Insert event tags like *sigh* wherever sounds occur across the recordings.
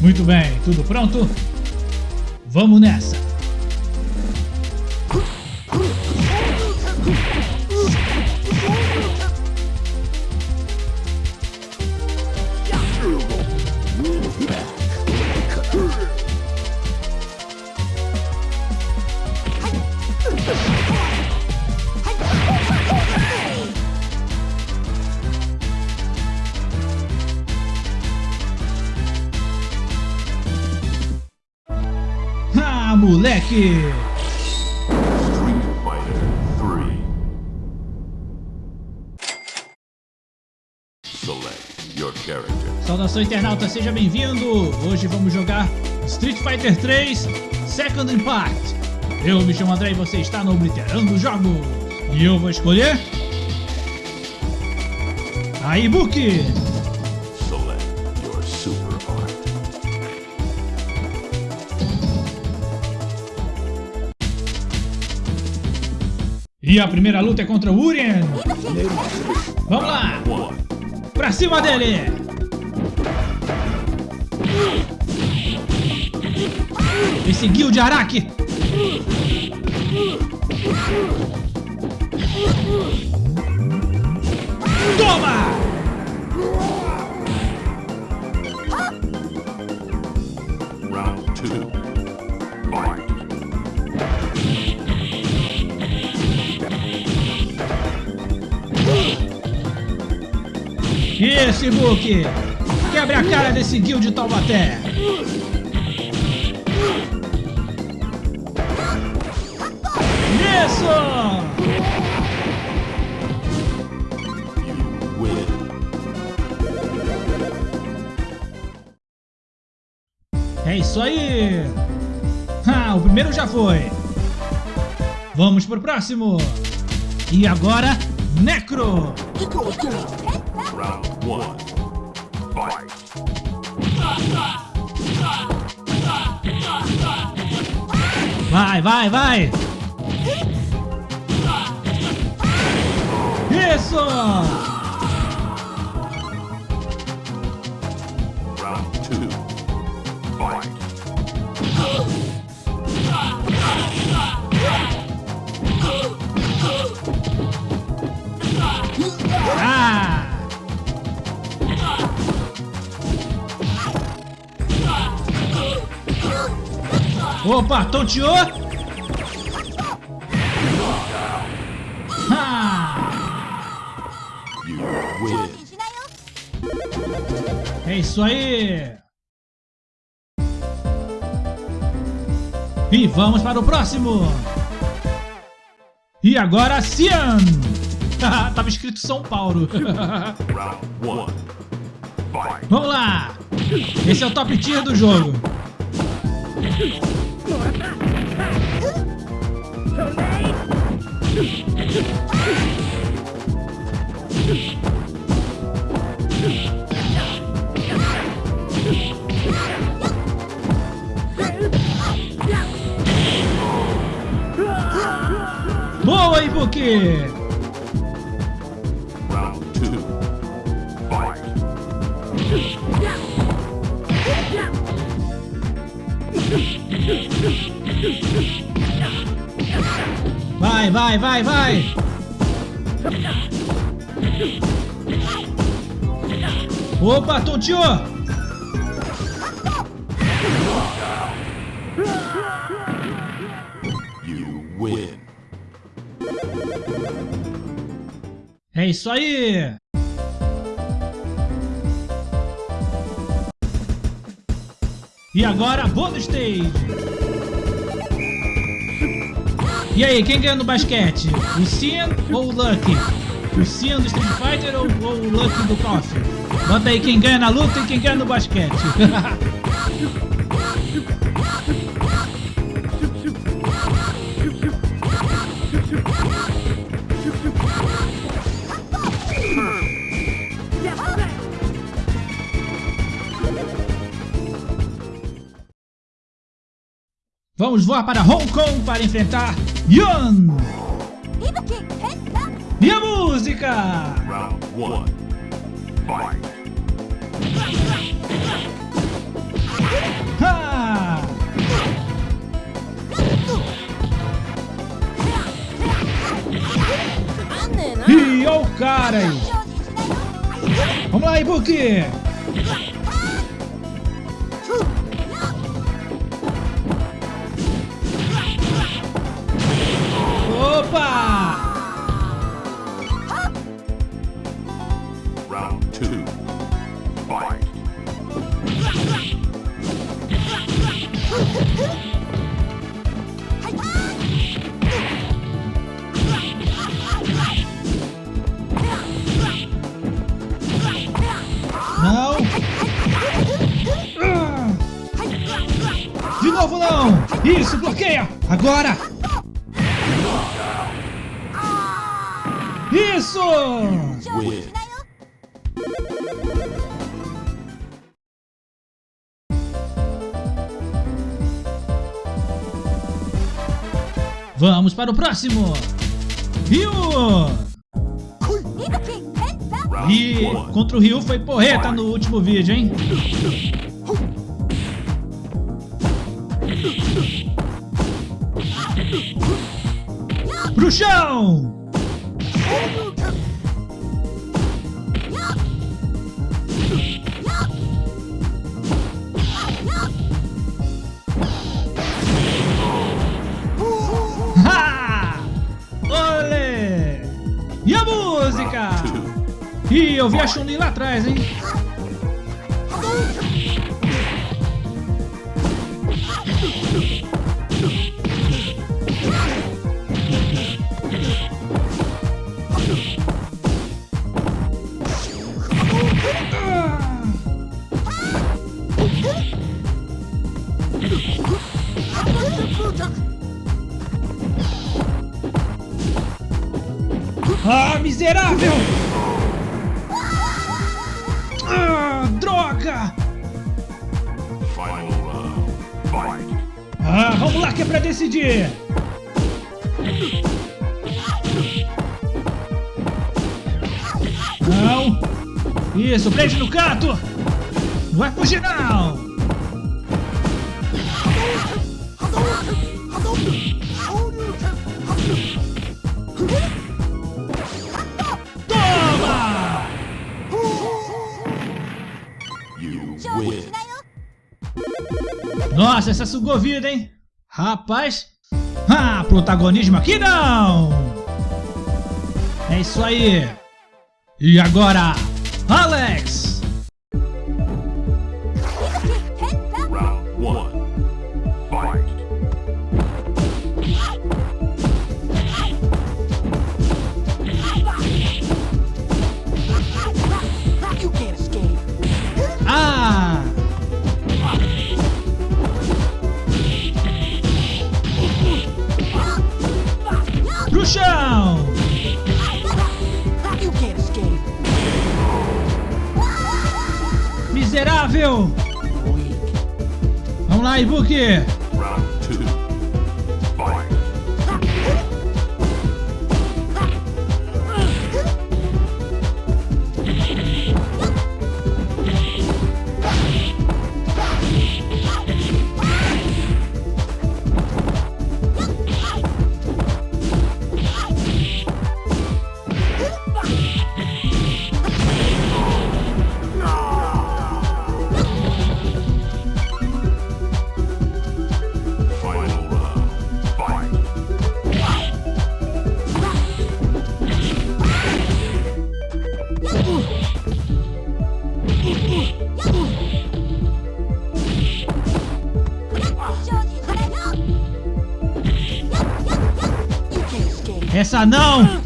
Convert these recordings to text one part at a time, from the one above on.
Muito bem, tudo pronto? Vamos nessa! Moleque! Street Fighter 3. Select your character. Saudação internauta, seja bem-vindo! Hoje vamos jogar Street Fighter 3 Second Impact. Eu me chamo André e você está no Obliterando Jogos. E eu vou escolher... A Ibuki! E a primeira luta é contra o Urien. Vamos lá. Pra cima dele. Esse Guild de Araki. Toma! Round 2. Isso, Book! Quebre a cara desse Gil de Taubaté! Isso! É isso aí! Ah, o primeiro já foi! Vamos pro próximo! E agora, Necro! Round one. Fight. Vai, vai, vai! Isso! Round two. Fight. Opa, tonteou! Ah! É isso aí! E vamos para o próximo! E agora, Cian! *laughs* Tava escrito São Paulo. *laughs* Vamos lá! Esse é o top tier do jogo. Boa, Ibuki! Vai, vai, vai, vai! Opa, tonteou! É isso aí! E agora, bônus stage! E aí, quem ganha no basquete? O Cian ou o Lucky? O Cian do Street Fighter ou, ou o Lucky do KOF? Bota aí quem ganha na luta e quem ganha no basquete. *laughs* Vamos voar para Hong Kong para enfrentar Yun! E a música! Round one. Fight. Ha! E o cara aí! Vamos lá, Ibuki! Agora. Isso. Vamos para o próximo. Ryu. E contra o Ryu foi porreta no último vídeo, hein? Pro chão! Ha! Olê! E a música? Ih, eu vi a Chun-Li lá atrás, hein? Ah, miserável! Ah, droga! Ah, vamos lá que é pra decidir! Não! Isso, prende no canto! Vai fugir não! Toma! You win. Nossa, essa sugou vida, hein? Rapaz! Ah, protagonismo aqui não! É isso aí! E agora, Alex! Vamos lá, Ibuki! Round two. Fight. Escape. Essa não!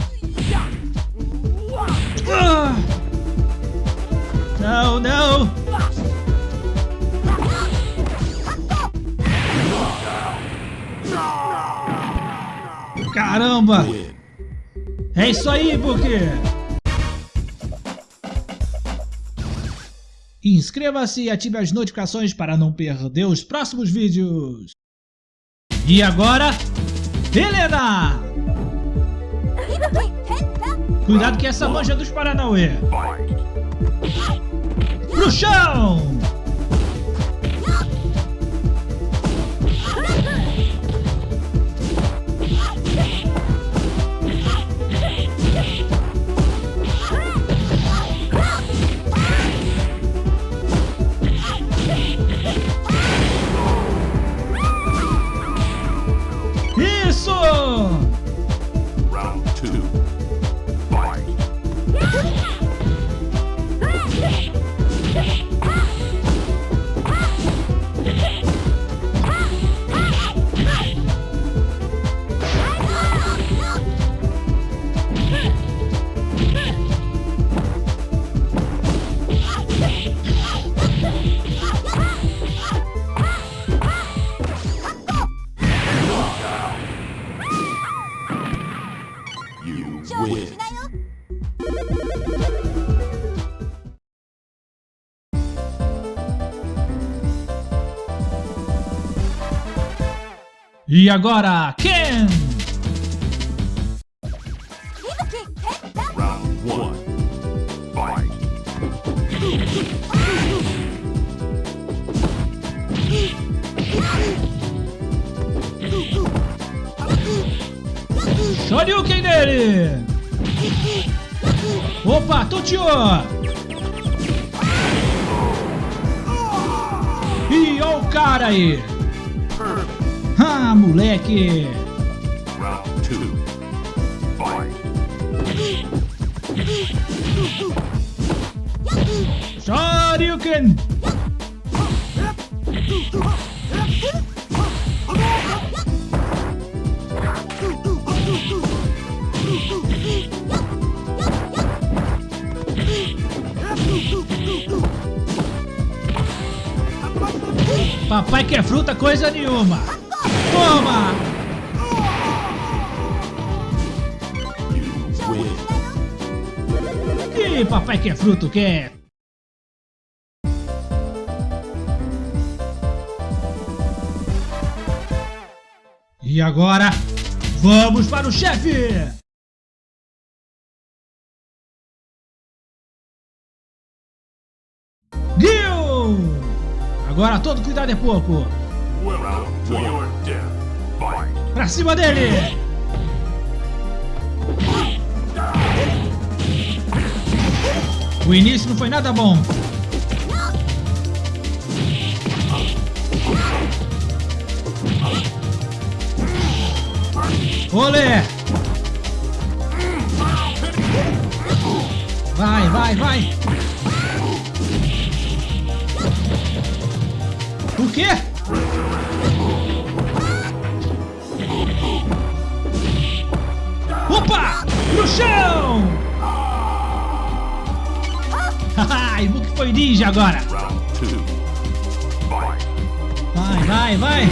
Não, não! Caramba! É isso aí, Ibuki! Inscreva-se e ative as notificações para não perder os próximos vídeos. E agora, Helena! Cuidado que essa manja dos Paranauê. Pro chão! E agora, Ken! Round one. Shoryuken dele! Opa, Tuchio! Ih, ó o cara aí! Moleque! Round two. Shoryuken! Papai quer fruta coisa nenhuma! Toma! Ih, papai quer fruto, quer! E agora, vamos para o chefe! Gil! Agora todo cuidado é pouco! Pra cima dele! O início não foi nada bom. Olé! Vai, vai, vai! O quê? No chão! *laughs* Haha, Ibuki foi ninja agora! Vai, vai, vai!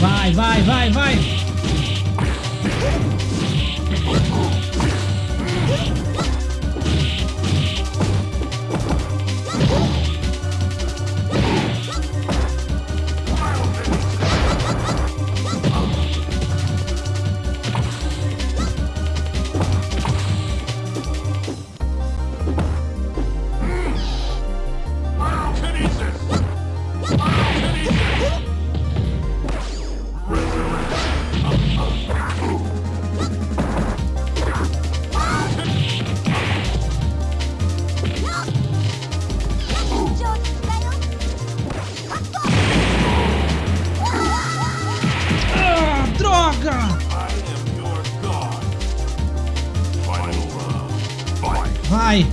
Vai, vai, vai, vai! Vai!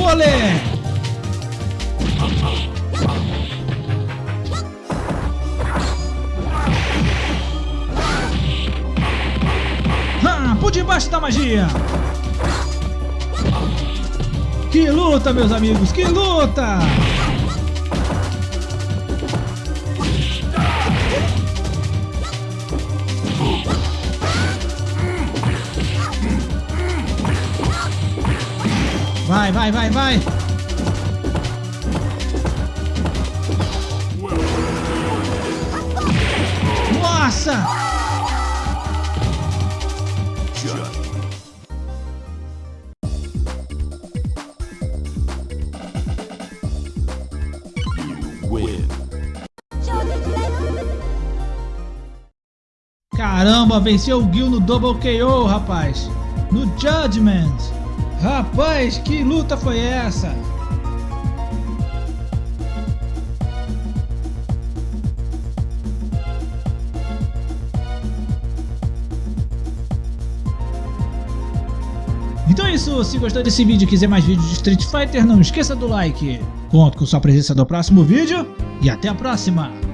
Olé! Ah, por debaixo da magia! Que luta, meus amigos! Que luta! Vai, vai, vai! Nossa! Caramba, venceu o Gil no Double KO, rapaz! No Judgment! Rapaz, que luta foi essa? Então é isso, se gostou desse vídeo e quiser mais vídeos de Street Fighter, não esqueça do like. Conto com sua presença no próximo vídeo e até a próxima!